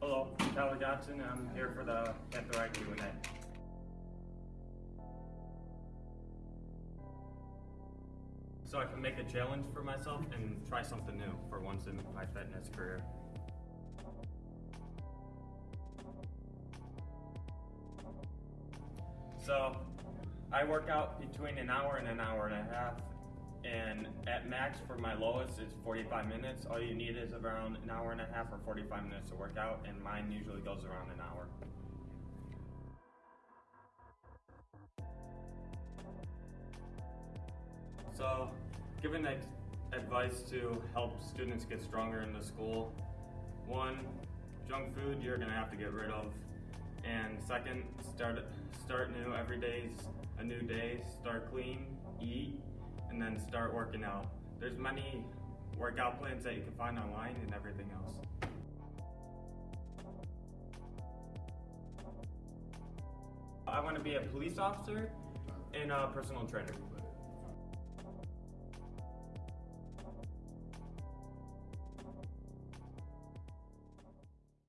Hello, I'm Tyler Johnson. I'm here for the Panther Eye Q&A. So I can make a challenge for myself and try something new for once in my fitness career. So I work out between an hour and an hour and a half and at max for my lowest is 45 minutes. All you need is around an hour and a half or 45 minutes to work out and mine usually goes around an hour. So, giving ad- advice to help students get stronger in the school. One, junk food you're gonna have to get rid of. And second, start start new. Every day's a new day. Start clean, eat, and then start working out. There's many workout plans that you can find online and everything else. I want to be a police officer and a personal trainer.